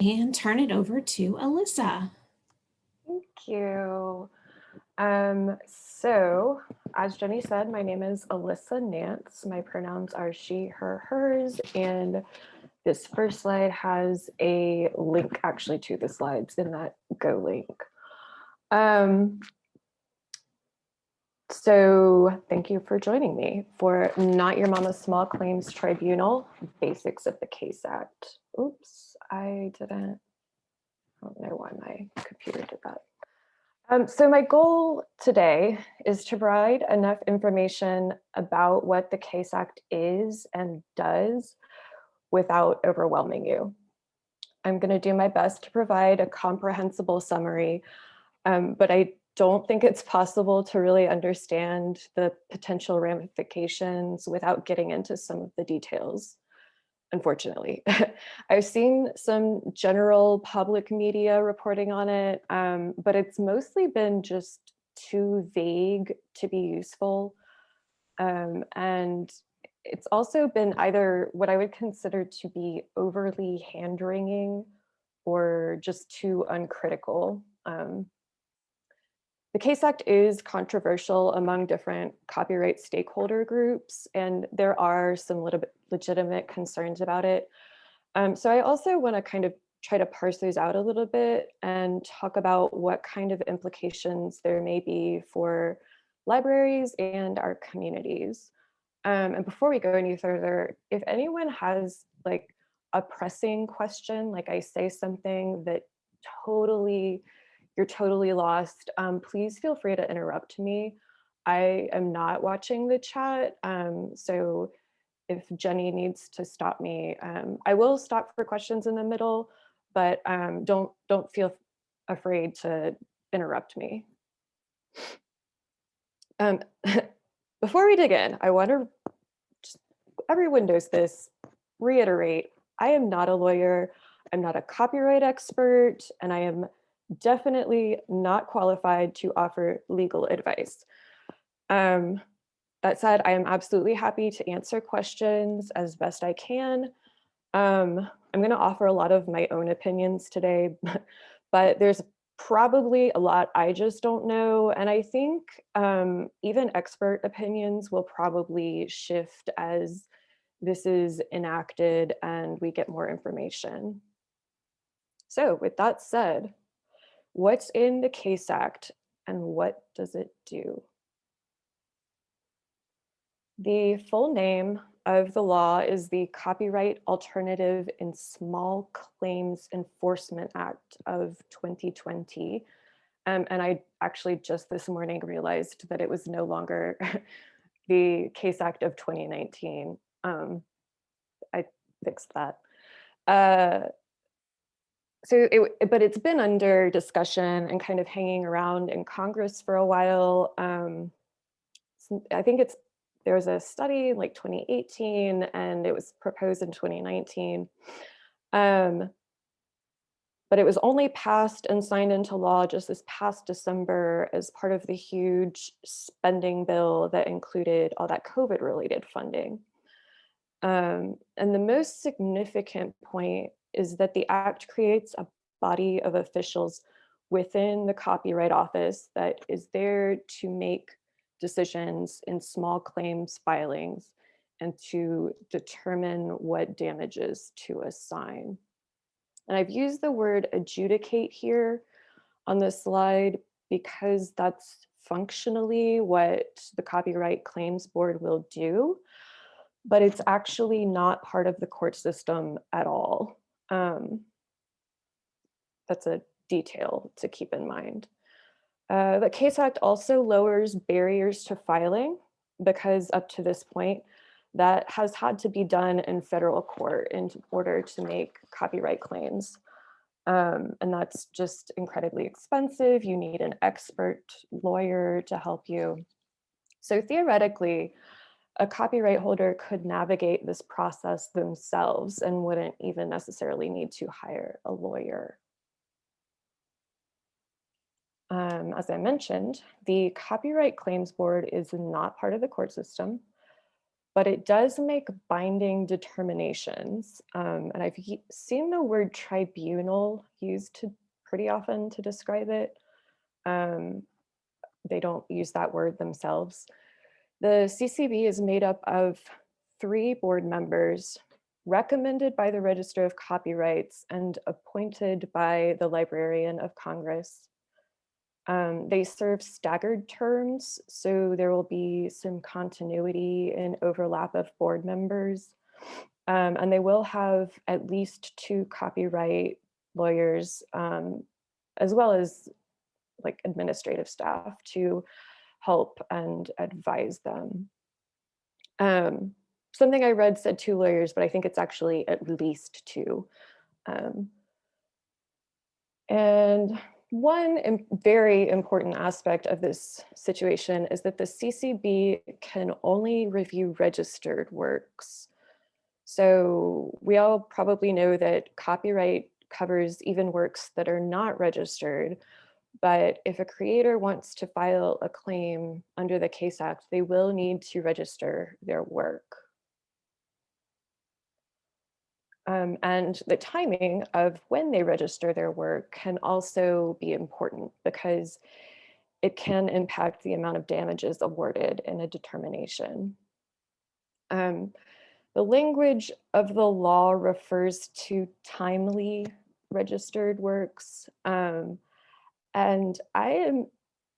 and turn it over to Alyssa. Thank you. Um, so, as Jenny said, my name is Alyssa Nance. My pronouns are she, her, hers, and this first slide has a link actually to the slides in that Go link. Um, so thank you for joining me for Not Your Mama's Small Claims Tribunal, Basics of the Case Act. Oops, I didn't, I don't know why my computer did that. Um, so my goal today is to provide enough information about what the Case Act is and does without overwhelming you. I'm going to do my best to provide a comprehensible summary, um, but I don't think it's possible to really understand the potential ramifications without getting into some of the details, unfortunately. I've seen some general public media reporting on it, um, but it's mostly been just too vague to be useful. Um, and it's also been either what I would consider to be overly hand-wringing or just too uncritical. Um, the CASE Act is controversial among different copyright stakeholder groups, and there are some little legitimate concerns about it. Um, so I also want to kind of try to parse those out a little bit and talk about what kind of implications there may be for libraries and our communities. Um, and before we go any further, if anyone has like a pressing question, like I say something that totally you're totally lost, um, please feel free to interrupt me. I am not watching the chat, um, so if Jenny needs to stop me, um, I will stop for questions in the middle, but um, don't don't feel afraid to interrupt me. Um, before we dig in, I want to just everyone knows this, reiterate, I am not a lawyer, I'm not a copyright expert, and I am definitely not qualified to offer legal advice. Um, that said, I am absolutely happy to answer questions as best I can. Um, I'm going to offer a lot of my own opinions today, but there's probably a lot I just don't know. And I think um, even expert opinions will probably shift as this is enacted and we get more information. So with that said, What's in the CASE Act and what does it do? The full name of the law is the Copyright Alternative in Small Claims Enforcement Act of 2020. Um, and I actually just this morning realized that it was no longer the Case Act of 2019. Um, I fixed that. Uh, so it, but it's been under discussion and kind of hanging around in Congress for a while. Um, I think it's there was a study in like 2018 and it was proposed in 2019. Um, but it was only passed and signed into law just this past December as part of the huge spending bill that included all that COVID related funding. Um, and the most significant point is that the act creates a body of officials within the Copyright Office that is there to make decisions in small claims filings and to determine what damages to assign. And I've used the word adjudicate here on this slide because that's functionally what the Copyright Claims Board will do, but it's actually not part of the court system at all. Um, that's a detail to keep in mind. Uh, the CASE Act also lowers barriers to filing because up to this point, that has had to be done in federal court in order to make copyright claims. Um, and that's just incredibly expensive. You need an expert lawyer to help you. So theoretically, a copyright holder could navigate this process themselves and wouldn't even necessarily need to hire a lawyer. Um, as I mentioned, the Copyright Claims Board is not part of the court system. but it does make binding determinations. Um, and I've seen the word tribunal used to pretty often to describe it. Um, they don't use that word themselves. The CCB is made up of three board members recommended by the Register of Copyrights and appointed by the Librarian of Congress. Um, they serve staggered terms, so there will be some continuity and overlap of board members. Um, and they will have at least two copyright lawyers, um, as well as like administrative staff to help and advise them. Um, something I read said two lawyers, but I think it's actually at least two. Um, and one im- very important aspect of this situation is that the CCB can only review registered works. So we all probably know that copyright covers even works that are not registered, but if a creator wants to file a claim under the Case Act, they will need to register their work. Um, and the timing of when they register their work can also be important because it can impact the amount of damages awarded in a determination. Um, the language of the law refers to timely registered works. Um, and I am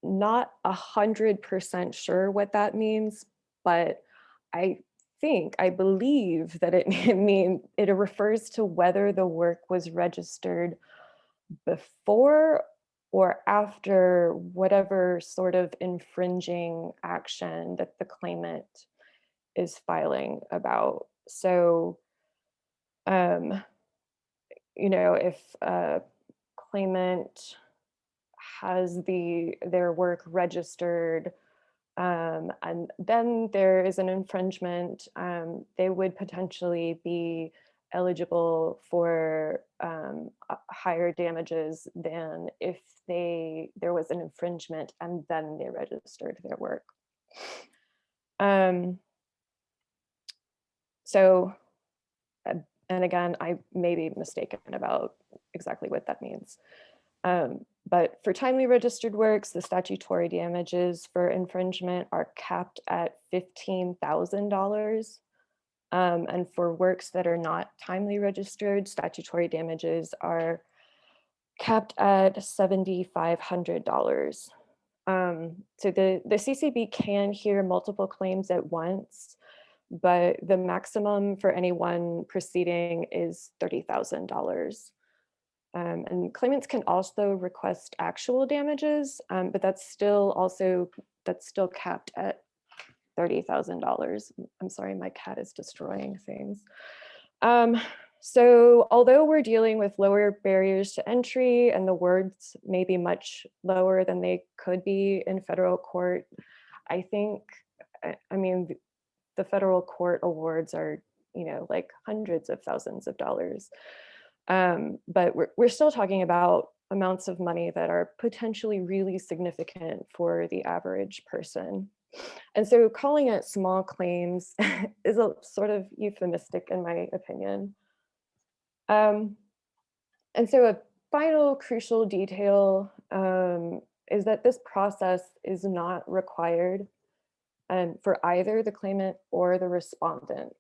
not a hundred percent sure what that means, but I think, I believe that it mean it refers to whether the work was registered before or after whatever sort of infringing action that the claimant is filing about. So, um, you know, if a claimant has the their work registered um, and then there is an infringement, um, they would potentially be eligible for um, higher damages than if they there was an infringement and then they registered their work. Um, so, uh, and again, I may be mistaken about exactly what that means. Um, but for timely registered works, the statutory damages for infringement are capped at $15,000. Um, and for works that are not timely registered, statutory damages are capped at $7,500. Um, so the, the CCB can hear multiple claims at once, but the maximum for any one proceeding is $30,000. Um, and claimants can also request actual damages, um, but that's still also, that's still capped at $30,000. I'm sorry, my cat is destroying things. Um, so although we're dealing with lower barriers to entry and the words may be much lower than they could be in federal court, I think, I, I mean, the federal court awards are, you know, like hundreds of thousands of dollars. Um, but we're, we're still talking about amounts of money that are potentially really significant for the average person. And so calling it small claims is a sort of euphemistic in my opinion. Um, and so a final crucial detail um, is that this process is not required um, for either the claimant or the respondent.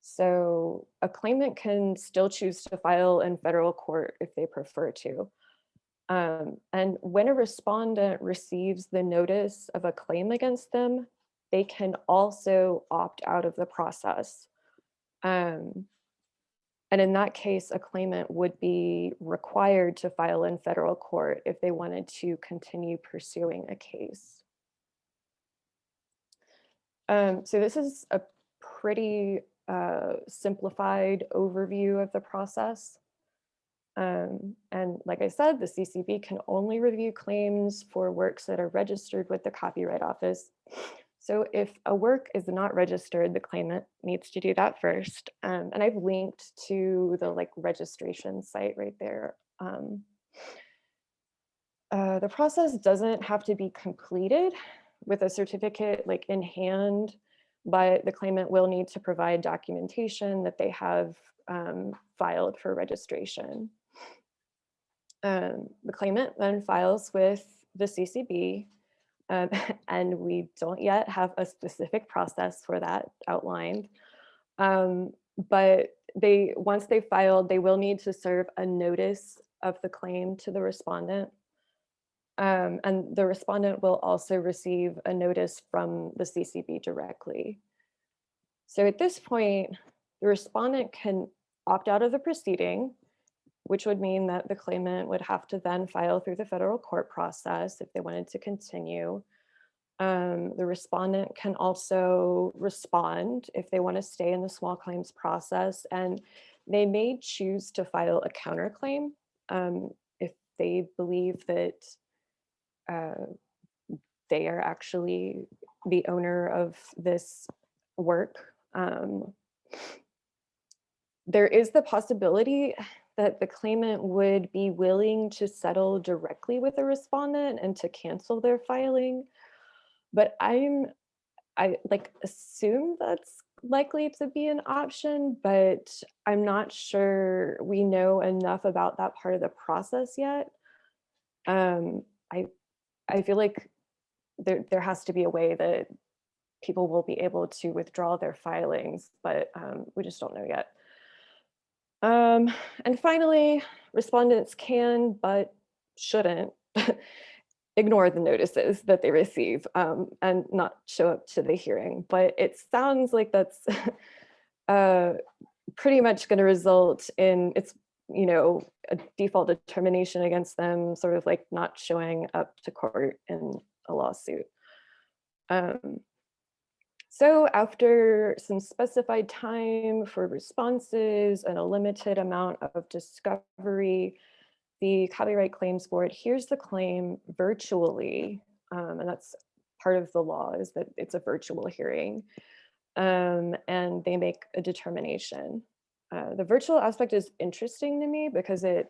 So a claimant can still choose to file in federal court if they prefer to. Um, and when a respondent receives the notice of a claim against them, they can also opt out of the process. Um, and in that case, a claimant would be required to file in federal court if they wanted to continue pursuing a case. Um, so this is a pretty simplified overview of the process. Um, and like I said, the CCB can only review claims for works that are registered with the Copyright Office. So if a work is not registered, the claimant needs to do that first. Um, and I've linked to the like registration site right there. Um, uh, the process doesn't have to be completed with a certificate like in hand but the claimant will need to provide documentation that they have um, filed for registration. Um, the claimant then files with the CCB um, and we don't yet have a specific process for that outlined. Um, but they once they filed, they will need to serve a notice of the claim to the respondent. Um, and the respondent will also receive a notice from the CCB directly. So at this point, the respondent can opt out of the proceeding, which would mean that the claimant would have to then file through the federal court process if they wanted to continue. Um, the respondent can also respond if they want to stay in the small claims process and they may choose to file a counterclaim um, if they believe that uh, they are actually the owner of this work. Um, there is the possibility that the claimant would be willing to settle directly with the respondent and to cancel their filing but I'm, I like assume that's likely to be an option, but I'm not sure we know enough about that part of the process yet. Um, I, I feel like there, there has to be a way that people will be able to withdraw their filings, but um, we just don't know yet. Um, and finally, respondents can, but shouldn't ignore the notices that they receive um, and not show up to the hearing. But it sounds like that's uh, pretty much going to result in it's, you know, a default determination against them, sort of like not showing up to court in a lawsuit. Um, so after some specified time for responses and a limited amount of discovery, the Copyright Claims Board hears the claim virtually, um, and that's part of the law is that it's a virtual hearing, um, and they make a determination. Uh, the virtual aspect is interesting to me because it,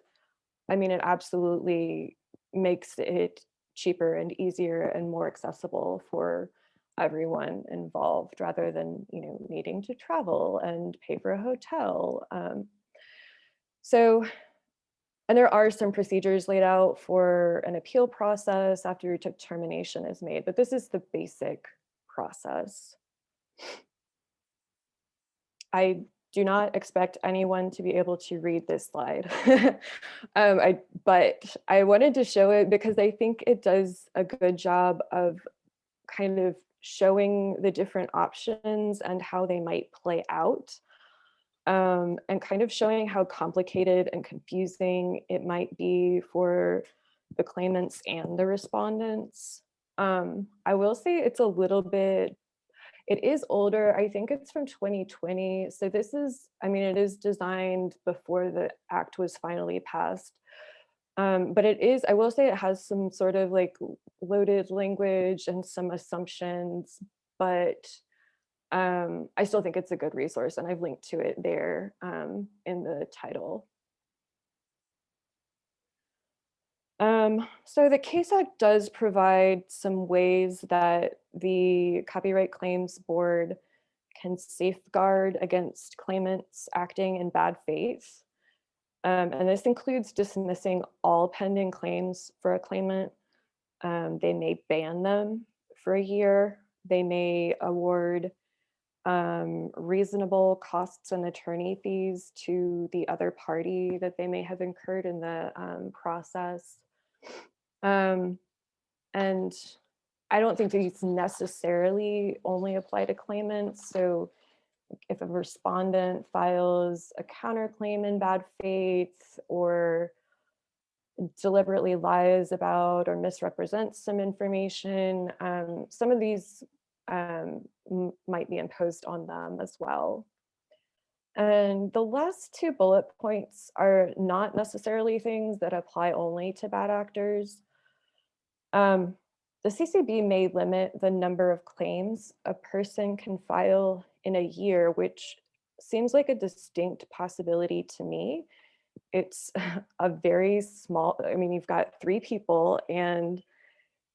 I mean, it absolutely makes it cheaper and easier and more accessible for everyone involved rather than, you know, needing to travel and pay for a hotel. Um, so and there are some procedures laid out for an appeal process after your determination is made, but this is the basic process. I do not expect anyone to be able to read this slide, um, I, but I wanted to show it because I think it does a good job of kind of showing the different options and how they might play out um, and kind of showing how complicated and confusing it might be for the claimants and the respondents. Um, I will say it's a little bit, it is older. I think it's from 2020. So this is, I mean, it is designed before the act was finally passed. Um, but it is, I will say it has some sort of like loaded language and some assumptions, but um, I still think it's a good resource and I've linked to it there um, in the title. Um, so the Case Act does provide some ways that the Copyright Claims Board can safeguard against claimants acting in bad faith. Um, and this includes dismissing all pending claims for a claimant. Um, they may ban them for a year. They may award um, reasonable costs and attorney fees to the other party that they may have incurred in the um, process. Um, and I don't think these necessarily only apply to claimants. So if a respondent files a counterclaim in bad faith or deliberately lies about or misrepresents some information, um, some of these um, might be imposed on them as well. And the last two bullet points are not necessarily things that apply only to bad actors. Um, the CCB may limit the number of claims a person can file in a year, which seems like a distinct possibility to me. It's a very small, I mean, you've got three people and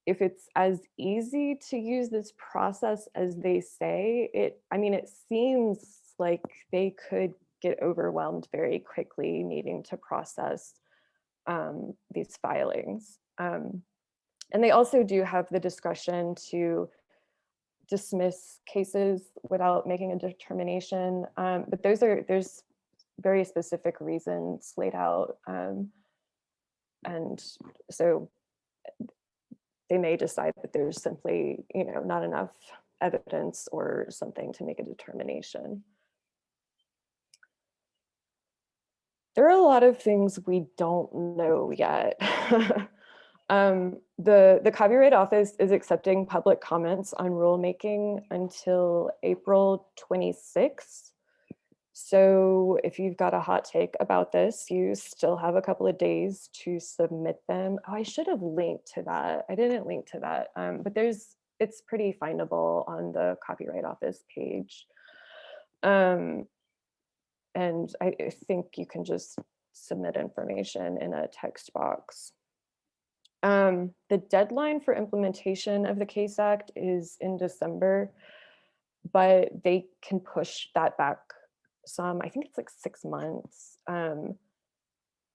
if it's as easy to use this process as they say, it, I mean, it seems like they could get overwhelmed very quickly needing to process um, these filings. Um, and they also do have the discretion to dismiss cases without making a determination. Um, but those are, there's very specific reasons laid out. Um, and so they may decide that there's simply, you know, not enough evidence or something to make a determination. There are a lot of things we don't know yet. um, the, the Copyright Office is accepting public comments on rulemaking until April 26th. So if you've got a hot take about this, you still have a couple of days to submit them. Oh, I should have linked to that. I didn't link to that, um, but there's it's pretty findable on the Copyright Office page. Um, and I think you can just submit information in a text box. Um, the deadline for implementation of the CASE Act is in December, but they can push that back some, I think it's like six months, um,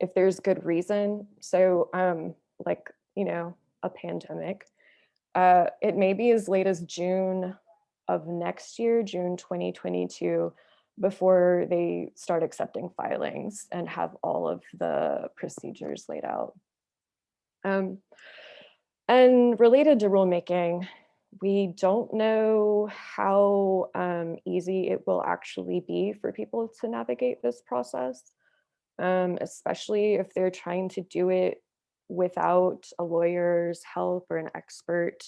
if there's good reason. So um, like, you know, a pandemic, uh, it may be as late as June of next year, June 2022, before they start accepting filings and have all of the procedures laid out. Um, and related to rulemaking, we don't know how um, easy it will actually be for people to navigate this process, um, especially if they're trying to do it without a lawyer's help or an expert.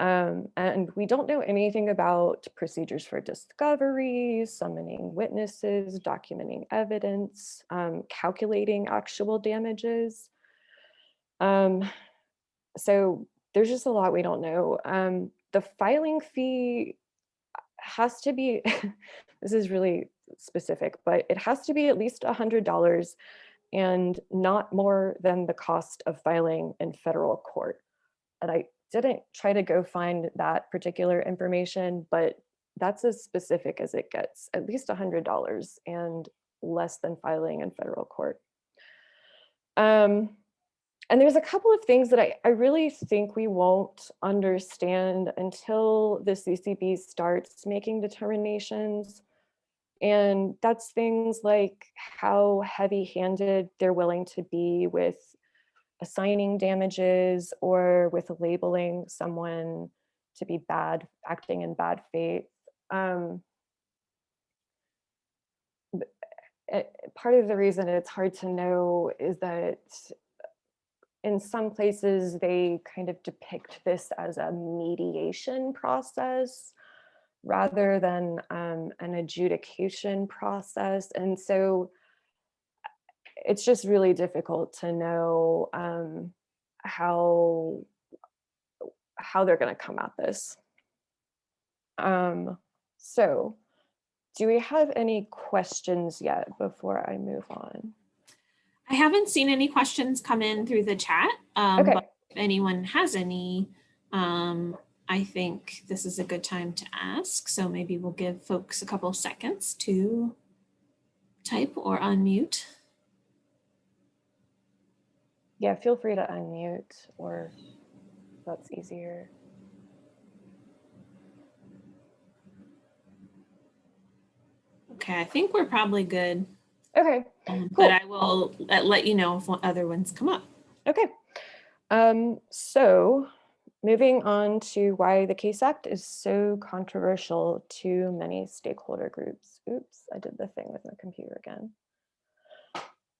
Um, and we don't know anything about procedures for discovery, summoning witnesses, documenting evidence, um, calculating actual damages. Um, so there's just a lot we don't know. Um, the filing fee has to be, this is really specific, but it has to be at least $100 and not more than the cost of filing in federal court. And I didn't try to go find that particular information, but that's as specific as it gets, at least $100 and less than filing in federal court. Um, and there's a couple of things that I, I really think we won't understand until the CCB starts making determinations. And that's things like how heavy handed they're willing to be with assigning damages or with labeling someone to be bad, acting in bad faith. Um, eh, part of the reason it's hard to know is that in some places, they kind of depict this as a mediation process rather than um, an adjudication process. And so it's just really difficult to know um, how, how they're gonna come at this. Um, so do we have any questions yet before I move on? I haven't seen any questions come in through the chat. Um, Okay. but If anyone has any, um, I think this is a good time to ask. So maybe we'll give folks a couple seconds to type or unmute. Yeah, feel free to unmute or that's easier. Okay, I think we're probably good. Okay, um, Cool. But I will let- let you know if other ones come up. okay. Um, so moving on to why the CASE Act is so controversial to many stakeholder groups. Oops, I did the thing with my computer again.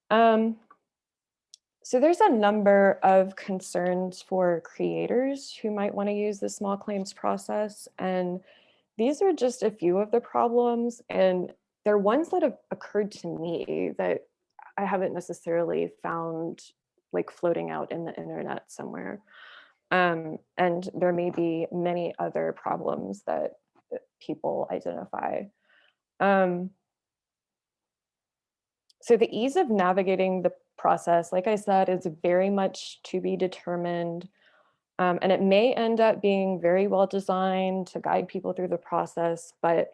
Um, so there's a number of concerns for creators who might want to use the small claims process. And these are just a few of the problems. And they're ones that have occurred to me that I haven't necessarily found like floating out in the internet somewhere. Um, and there may be many other problems that that people identify. Um, so the ease of navigating the process, like I said, is very much to be determined. Um, and it may end up being very well designed to guide people through the process, but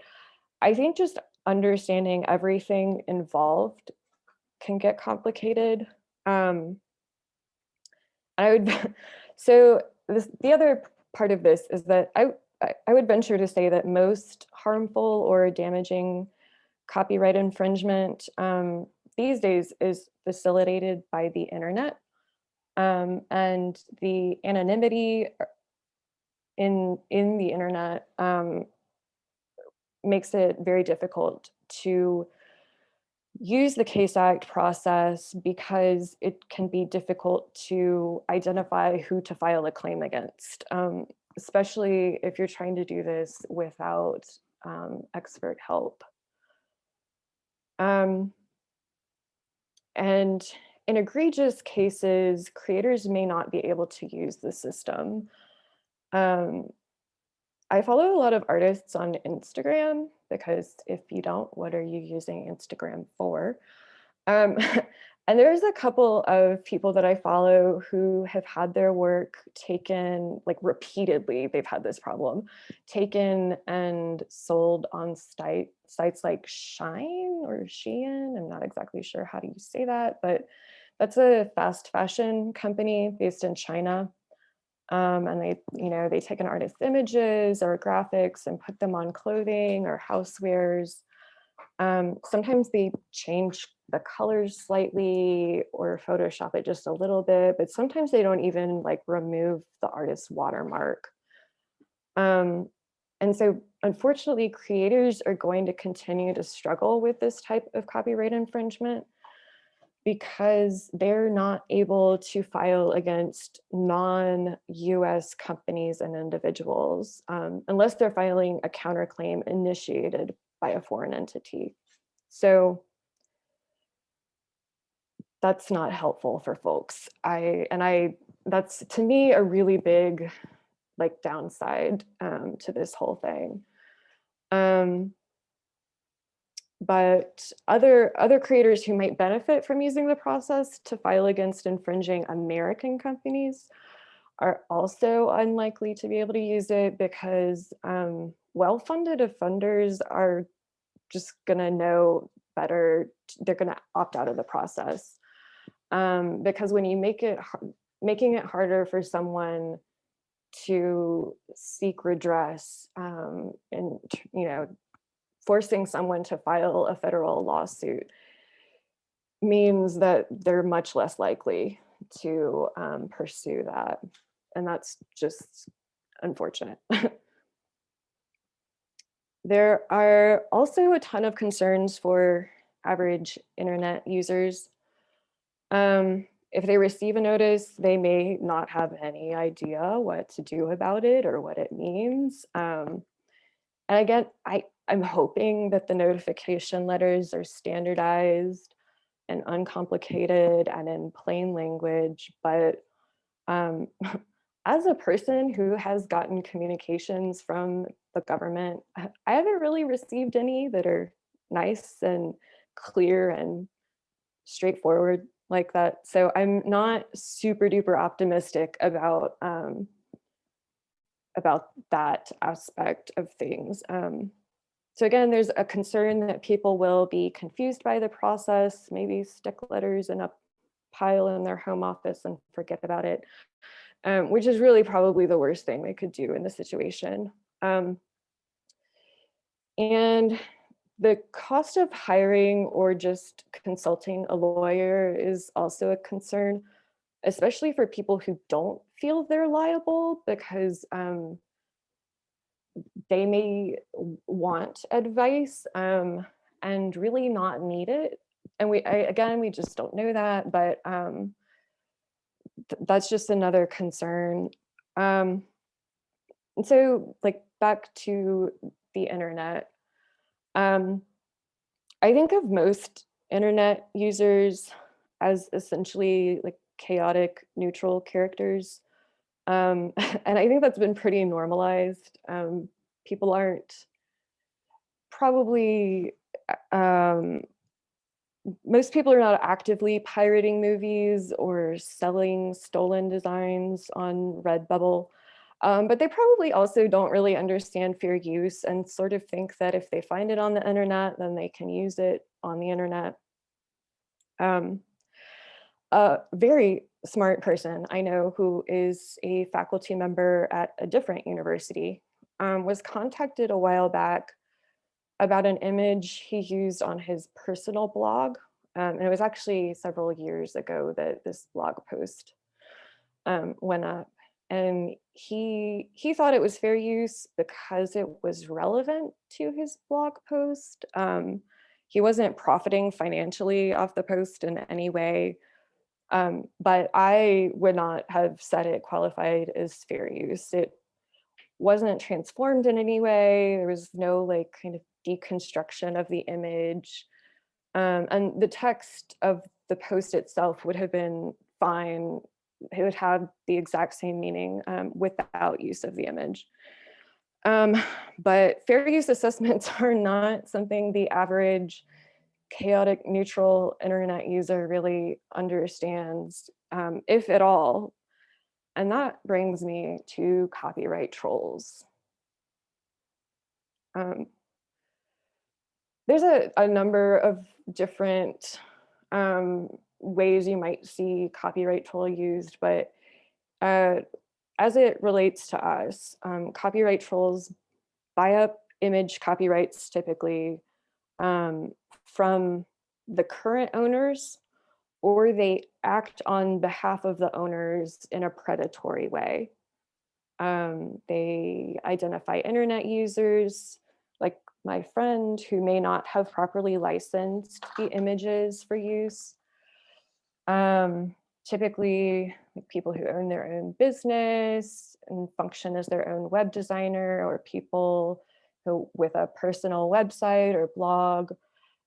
I think just understanding everything involved can get complicated. Um, I would, so this, the other part of this is that I, I, would venture to say that most harmful or damaging copyright infringement um, these days is facilitated by the internet um, and the anonymity uh, in in the internet um, makes it very difficult to use the Case Act process because it can be difficult to identify who to file a claim against, um, especially if you're trying to do this without um, expert help. Um, and in egregious cases, creators may not be able to use the system. Um, I follow a lot of artists on Instagram because if you don't, what are you using Instagram for? Um, and there's a couple of people that I follow who have had their work taken like repeatedly, they've had this problem, taken and sold on site, sites like Shine or Shein. I'm not exactly sure how do you say that, but that's a fast fashion company based in China. Um, and they, you know, they take an artist's images or graphics and put them on clothing or housewares. Um, sometimes they change the colors slightly or Photoshop it just a little bit, but sometimes they don't even like remove the artist's watermark. Um, and so unfortunately, creators are going to continue to struggle with this type of copyright infringement because they're not able to file against non-US companies and individuals um, unless they're filing a counterclaim initiated by a foreign entity. So that's not helpful for folks. I and I that's to me a really big like downside um, to this whole thing. Um, but other other creators who might benefit from using the process to file against infringing American companies are also unlikely to be able to use it because um, well-funded offenders are just gonna know better, they're gonna opt out of the process. Um, because when you make it, making it harder for someone to seek redress um, and, you know, forcing someone to file a federal lawsuit means that they're much less likely to um, pursue that. And that's just unfortunate. there are also a ton of concerns for average internet users. Um, if they receive a notice, they may not have any idea what to do about it or what it means. Um, and again, I, I'm hoping that the notification letters are standardized and uncomplicated and in plain language, but um, as a person who has gotten communications from the government, I haven't really received any that are nice and clear and straightforward like that. So I'm not super duper optimistic about um, about that aspect of things. Um, so again, there's a concern that people will be confused by the process, maybe stick letters in a pile in their home office and forget about it, um, which is really probably the worst thing they could do in the situation. Um, and the cost of hiring or just consulting a lawyer is also a concern, especially for people who don't feel they're liable because um, they may want advice um, and really not need it. And we, I, again, we just don't know that, but um, th that's just another concern. Um, and so like back to the internet, um, I think of most internet users as essentially like chaotic neutral characters. Um, and I think that's been pretty normalized. Um, people aren't probably um, most people are not actively pirating movies or selling stolen designs on Redbubble. Um, but they probably also don't really understand fair use and sort of think that if they find it on the internet, then they can use it on the internet. Um, a very smart person I know who is a faculty member at a different university um, was contacted a while back about an image he used on his personal blog. Um, and it was actually several years ago that this blog post um, went up. And he he thought it was fair use because it was relevant to his blog post. Um, he wasn't profiting financially off the post in any way, um, but I would not have said it qualified as fair use. It wasn't transformed in any way. There was no like kind of deconstruction of the image. Um, and the text of the post itself would have been fine. It would have the exact same meaning um, without use of the image. Um, but fair use assessments are not something the average chaotic neutral internet user really understands, um, if at all. And that brings me to copyright trolls. Um, there's a, a number of different um, ways you might see copyright troll used, but uh, as it relates to us, um, copyright trolls buy up image copyrights typically um, from the current owners or they act on behalf of the owners in a predatory way. Um, they identify internet users, like my friend who may not have properly licensed the images for use. Um, typically like people who own their own business and function as their own web designer or people who with a personal website or blog.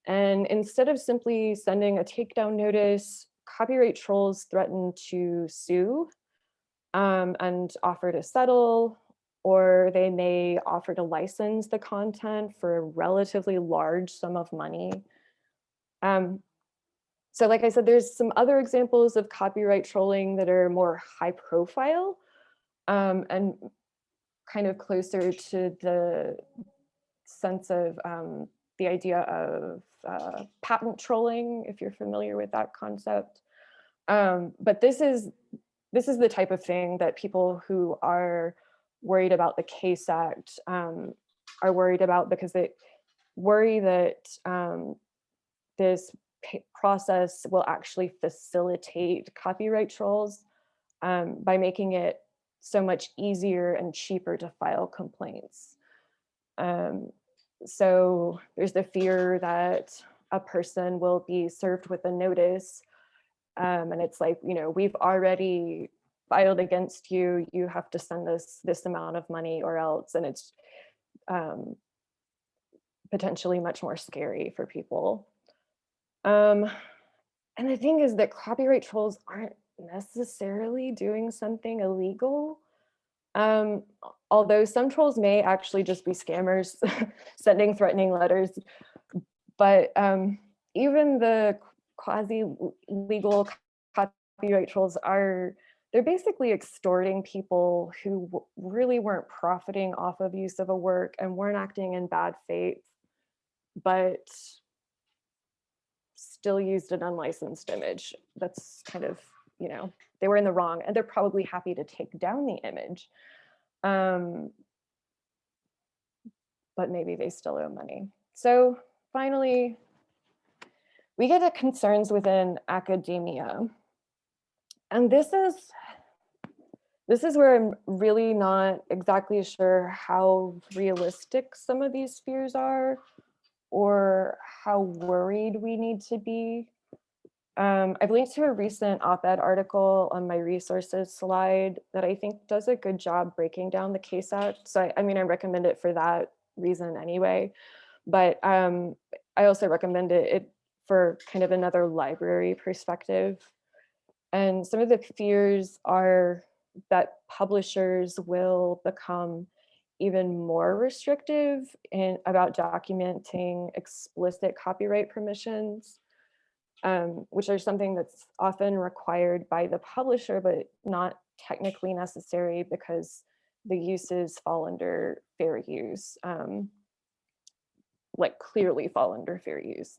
And instead of simply sending a takedown notice, copyright trolls threaten to sue um, and offer to settle or they may offer to license the content for a relatively large sum of money. Um, so like I said, there's some other examples of copyright trolling that are more high profile um, and kind of closer to the sense of um, the idea of uh, patent trolling, if you're familiar with that concept. Um, but this is this is the type of thing that people who are worried about the Case Act um, are worried about because they worry that um, this process will actually facilitate copyright trolls um, by making it so much easier and cheaper to file complaints. Um, so there's the fear that a person will be served with a notice um, and it's like, you know, we've already filed against you, you have to send us this amount of money or else. And it's um, potentially much more scary for people. Um, and the thing is that copyright trolls aren't necessarily doing something illegal. Um, although some trolls may actually just be scammers sending threatening letters, but um, even the quasi-legal copyright trolls are they're basically extorting people who really weren't profiting off of use of a work and weren't acting in bad faith, but still used an unlicensed image. That's kind of, you know, they were in the wrong and they're probably happy to take down the image. Um, but maybe they still owe money. So finally, we get to concerns within academia. And this is this is where I'm really not exactly sure how realistic some of these fears are or how worried we need to be. Um, I've linked to a recent op-ed article on my resources slide that I think does a good job breaking down the Case Act. So I, I mean, I recommend it for that reason anyway. But um, I also recommend it, it for kind of another library perspective. And some of the fears are that publishers will become even more restrictive in about documenting explicit copyright permissions. um, which are something that's often required by the publisher, but not technically necessary because the uses fall under fair use, um, like clearly fall under fair use.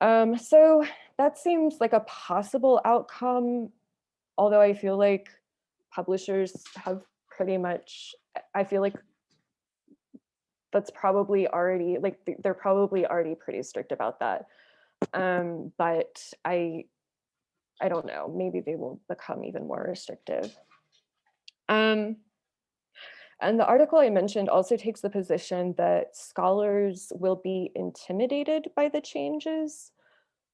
Um, so that seems like a possible outcome, although I feel like publishers have pretty much, I feel like that's probably already, like they're probably already pretty strict about that. Um, but I, I don't know, maybe they will become even more restrictive. Um, and the article I mentioned also takes the position that scholars will be intimidated by the changes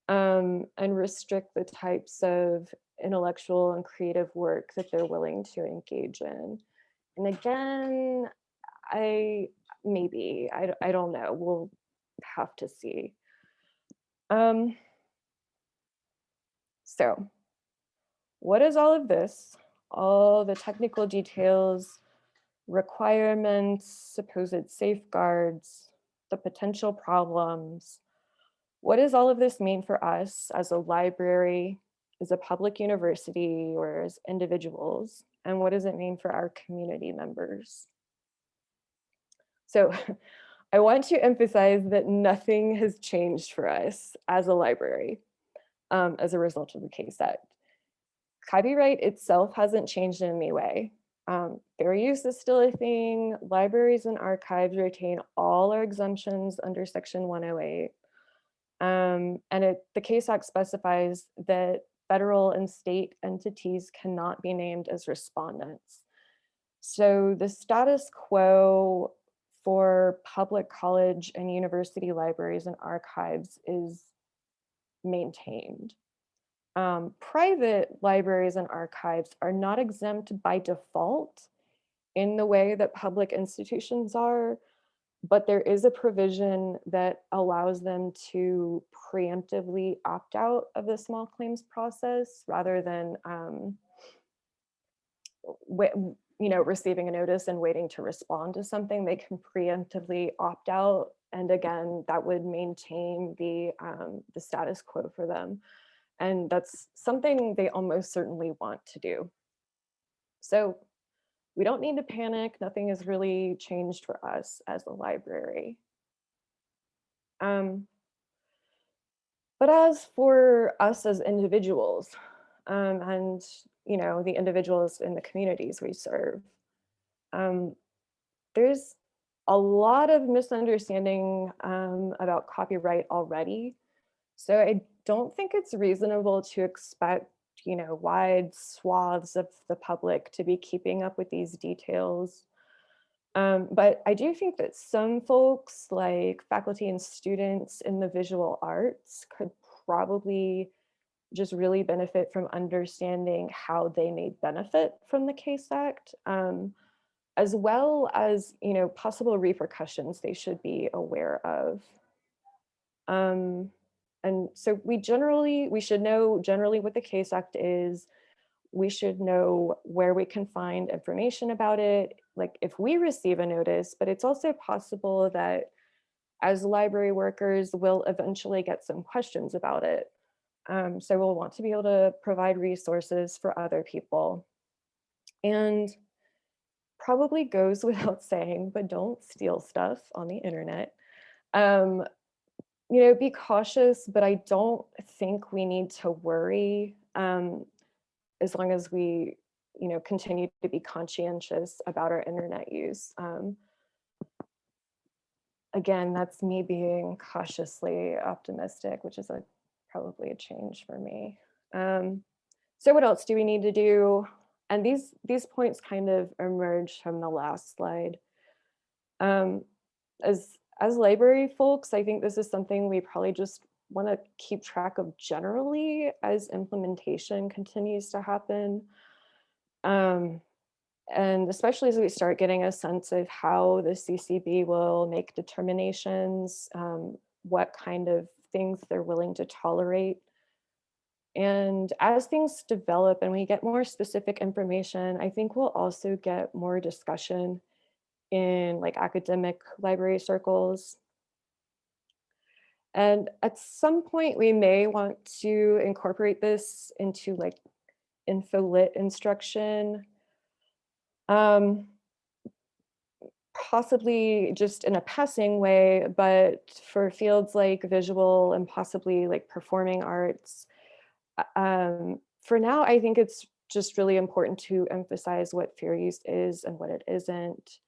um, and restrict the types of intellectual and creative work that they're willing to engage in. And again, I maybe, I, I don't know, we'll have to see. Um, so what is all of this? All the technical details, requirements, supposed safeguards, the potential problems. What does all of this mean for us as a library, as a public university, or as individuals? And what does it mean for our community members? So I want to emphasize that nothing has changed for us as a library um, as a result of the Case Act. Copyright itself hasn't changed in any way. Um, fair use is still a thing. Libraries and archives retain all our exemptions under section 108. Um, and it, the Case Act specifies that federal and state entities cannot be named as respondents. So the status quo for public college and university libraries and archives is maintained. Um, private libraries and archives are not exempt by default in the way that public institutions are, but there is a provision that allows them to preemptively opt out of the small claims process rather than um, you know, receiving a notice and waiting to respond to something, they can preemptively opt out. And again, that would maintain the, um, the status quo for them. And that's something they almost certainly want to do. So we don't need to panic. Nothing has really changed for us as a library. Um, but as for us as individuals, um, and you know, the individuals in the communities we serve. Um, there's a lot of misunderstanding um, about copyright already. So I don't think it's reasonable to expect, you know, wide swaths of the public to be keeping up with these details. Um, but I do think that some folks like faculty and students in the visual arts could probably just really benefit from understanding how they may benefit from the CASE Act, um, as well as, you know, possible repercussions they should be aware of. Um, and so we generally, we should know generally what the CASE Act is. We should know where we can find information about it, like if we receive a notice, but it's also possible that as library workers, we'll eventually get some questions about it. Um, so we'll want to be able to provide resources for other people. And probably goes without saying, but don't steal stuff on the internet. Um, you know, be cautious, but I don't think we need to worry um, as long as we, you know, continue to be conscientious about our internet use. Um, again, that's me being cautiously optimistic, which is a probably a change for me. Um, so what else do we need to do? And these, these points kind of emerge from the last slide. Um, as, as library folks, I think this is something we probably just want to keep track of generally as implementation continues to happen. Um, and especially as we start getting a sense of how the CCB will make determinations, um, what kind of things they're willing to tolerate. And as things develop and we get more specific information, I think we'll also get more discussion in like academic library circles. And at some point, we may want to incorporate this into like infolit instruction. Um, possibly just in a passing way, but for fields like visual and possibly like performing arts, uh, um, for now, I think it's just really important to emphasize what fair use is and what it isn't.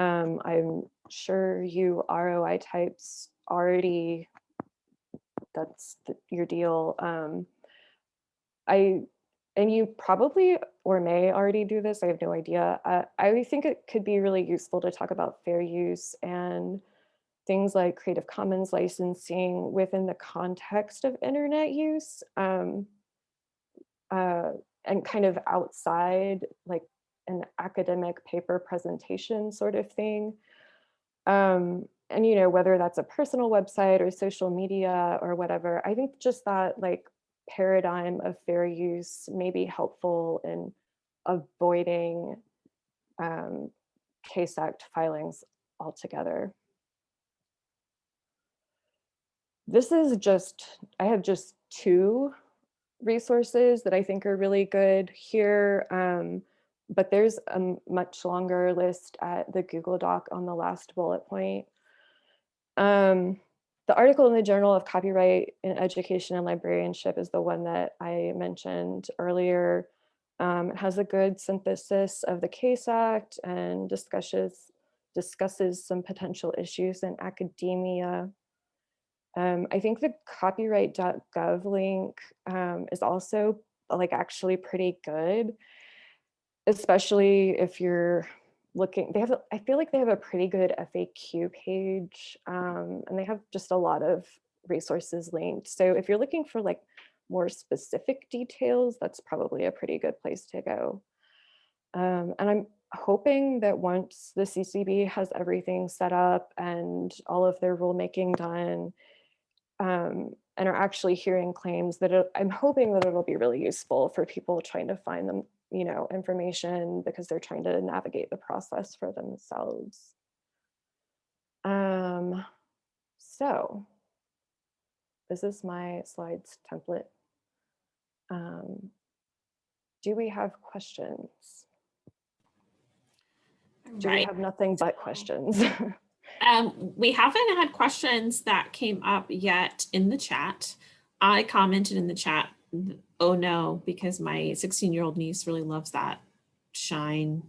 Um, I'm sure you ROI types already, that's the, your deal. Um, I, and you probably or may already do this, I have no idea. Uh, I think it could be really useful to talk about fair use and things like Creative Commons licensing within the context of internet use. Um, uh, and kind of outside like an academic paper presentation sort of thing. Um, and you know, whether that's a personal website or social media or whatever, I think just that like paradigm of fair use may be helpful in avoiding um, case act filings altogether. This is just, I have just two resources that I think are really good here. Um, but there's a much longer list at the Google Doc on the last bullet point. Um, the article in the Journal of Copyright in Education and Librarianship is the one that I mentioned earlier. Um, it has a good synthesis of the CASE Act and discusses, discusses some potential issues in academia. Um, I think the copyright.gov link um, is also like actually pretty good, especially if you're looking, they have, I feel like they have a pretty good FAQ page um, and they have just a lot of resources linked. So if you're looking for like more specific details, that's probably a pretty good place to go. Um, and I'm hoping that once the CCB has everything set up and all of their rulemaking done, um, and are actually hearing claims that it, I'm hoping that it'll be really useful for people trying to find them, you know, information because they're trying to navigate the process for themselves. Um, so this is my slides template. Um, do we have questions? Do we have nothing but questions? Um, we haven't had questions that came up yet in the chat. I commented in the chat, oh no, because my 16 year old niece really loves that Shein.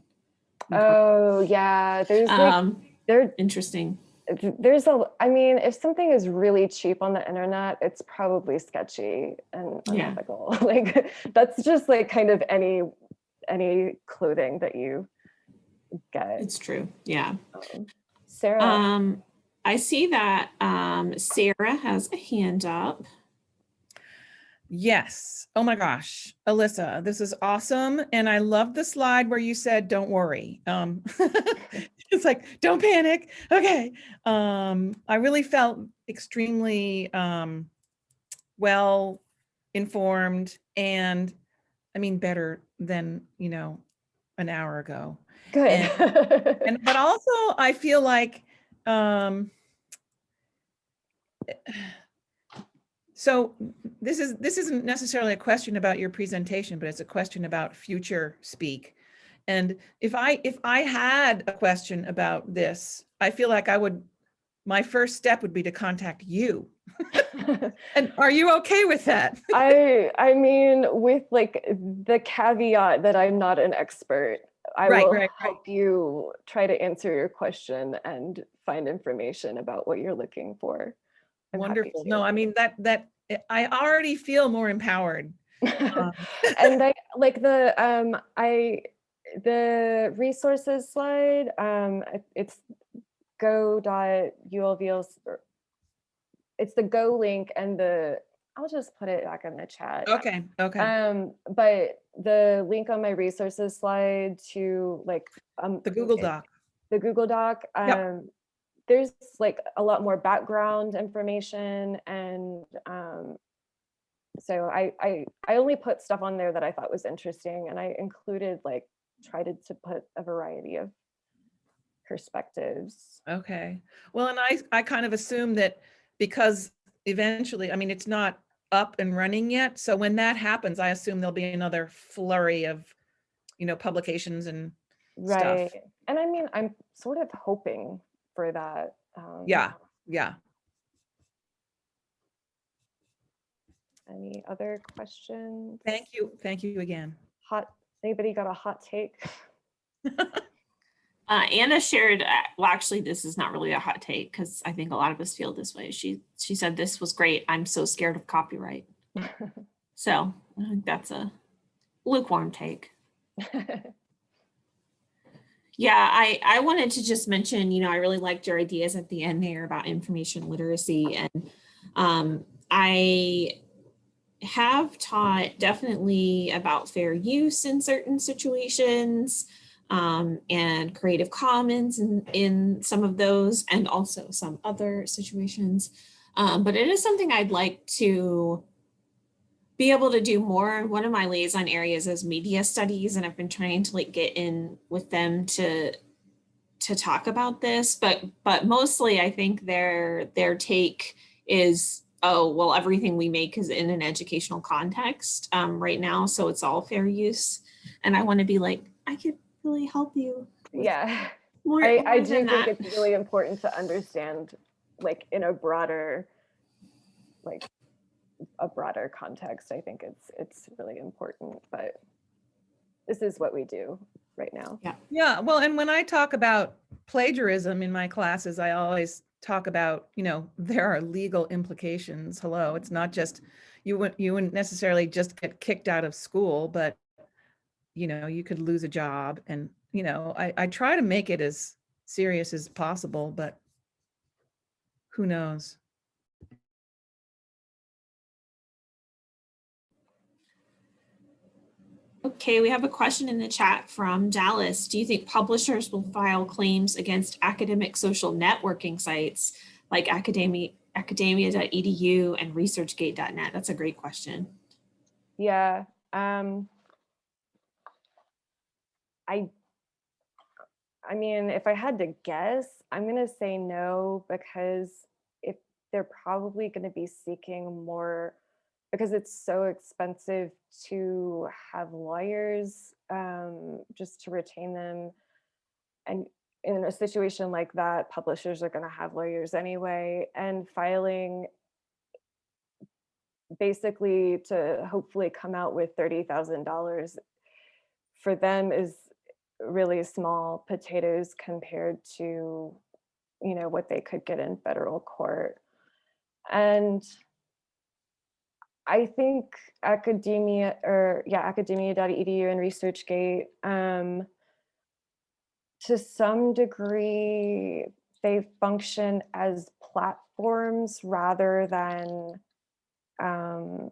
oh yeah, there's like, Um, there interesting. there's a i mean if something is really cheap on the internet it's probably sketchy and unethical. Yeah. like that's just like kind of any any clothing that you get It's true. Yeah. Um, sarah Um, I see that um, Sarah has a hand up. Yes. Oh my gosh. Alyssa, this is awesome. And I love the slide where you said, don't worry. Um, it's like, don't panic. Okay. Um, I really felt extremely um, well informed and I mean, better than, you know, an hour ago. good And, but also I feel like, um, so this is, this isn't necessarily a question about your presentation, but it's a question about future speak. And if I, if I had a question about this, I feel like I would, my first step would be to contact you. And are you okay with that? i i mean with like the caveat that i'm not an expert i Right, will right, right. help you try to answer your question and find information about what you're looking for I'm Wonderful. No, I mean, that, that, I already feel more empowered. Um, and I like the um I the resources slide um it's go dot ulvls or it's the go link and the I'll just put it back in the chat. Okay, okay. Um but the link on my resources slide to like um The Google Doc. the Google Doc. Yep. There's like a lot more background information and um, so I, I I only put stuff on there that I thought was interesting and I included like tried to, to put a variety of perspectives. Okay. Well, and I, I kind of assume that because eventually, I mean, it's not up and running yet. So when that happens, I assume there'll be another flurry of, you know, publications and stuff. Right. And I mean, I'm sort of hoping for that. um, Yeah, yeah. Any other questions? Thank you. Thank you again. Hot, anybody got a hot take? Uh, Anna shared, uh, well, actually, this is not really a hot take because I think a lot of us feel this way. She, she said, this was great. I'm so scared of copyright. So I think that's a lukewarm take. Yeah, I, I wanted to just mention, you know, I really liked your ideas at the end there about information literacy and um, I have taught definitely about fair use in certain situations um, and Creative Commons in, in some of those and also some other situations. Um, but it is something I'd like to be able to do more. One of my liaison areas is media studies, and I've been trying to like get in with them to to talk about this. But but mostly, I think their their take is, oh well, everything we make is in an educational context um, right now, so it's all fair use. And I want to be like, I could really help you. Yeah, More, I, I do think that. it's really important to understand, like, in a broader, like, a broader context. I think it's, it's really important, but this is what we do right now. Yeah, Yeah. well, and when I talk about plagiarism in my classes, I always talk about, you know, there are legal implications. Hello, it's not just, you wouldn't, you wouldn't necessarily just get kicked out of school, but you know, you could lose a job and, you know, I, I try to make it as serious as possible, but who knows? Okay, we have a question in the chat from Dallas. Do you think publishers will file claims against academic social networking sites like academia, academia.edu and researchgate.net? That's a great question. Yeah, um. I. I mean, if I had to guess, I'm gonna say no, because if they're probably gonna be seeking more, because it's so expensive to have lawyers, um, just to retain them. And in a situation like that, publishers are gonna have lawyers anyway, and filing basically to hopefully come out with $30,000 for them is really small potatoes compared to, you know, what they could get in federal court. And I think academia or yeah, academia.edu and ResearchGate, um, to some degree, they function as platforms rather than um,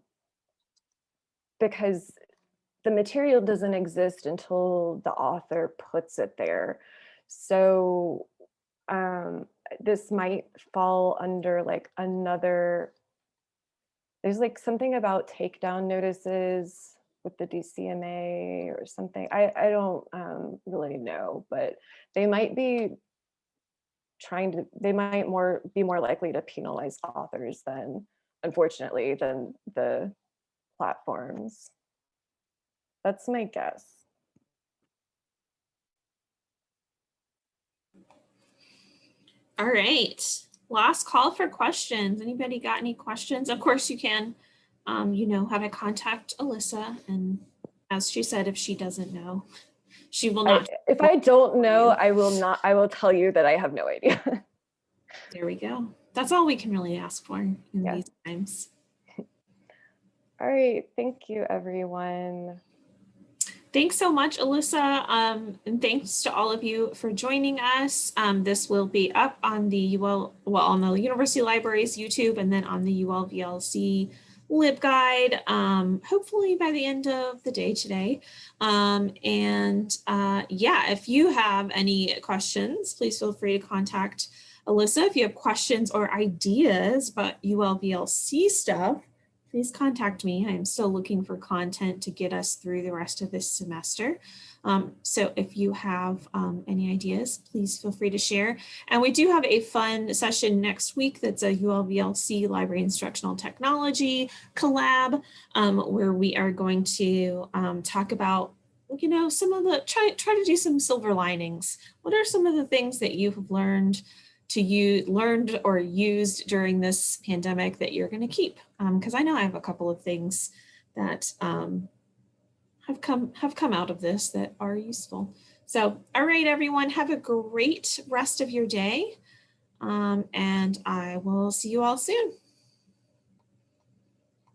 because the material doesn't exist until the author puts it there. So um, this might fall under like another, there's like something about takedown notices with the DCMA or something. I, I don't um, really know, but they might be trying to, they might more be more likely to penalize authors than unfortunately, than the platforms. That's my guess. All right, last call for questions. Anybody got any questions? Of course you can, um, you know, how to contact Alyssa. And as she said, if she doesn't know, she will I, not. if I don't know. I will not, I will tell you that I have no idea. There we go. That's all we can really ask for in Yeah. these times. All right, thank you, everyone. Thanks so much, Alyssa. Um, and thanks to all of you for joining us. Um, this will be up on the UL, well, on the University Libraries YouTube and then on the ULVLC LibGuide, um, hopefully by the end of the day today. Um, and uh, yeah, if you have any questions, please feel free to contact Alyssa. If you have questions or ideas about ULVLC stuff, please contact me. I'm still looking for content to get us through the rest of this semester. Um, so if you have um, any ideas, please feel free to share. And we do have a fun session next week that's a ULVLC Library Instructional Technology collab um, where we are going to um, talk about you know, some of the, try, try to do some silver linings. What are some of the things that you have learned to use, learned or used during this pandemic that you're going to keep? Because I know I have a couple of things that um, have come have come out of this that are useful. So, all right, everyone, have a great rest of your day. Um, and I will see you all soon.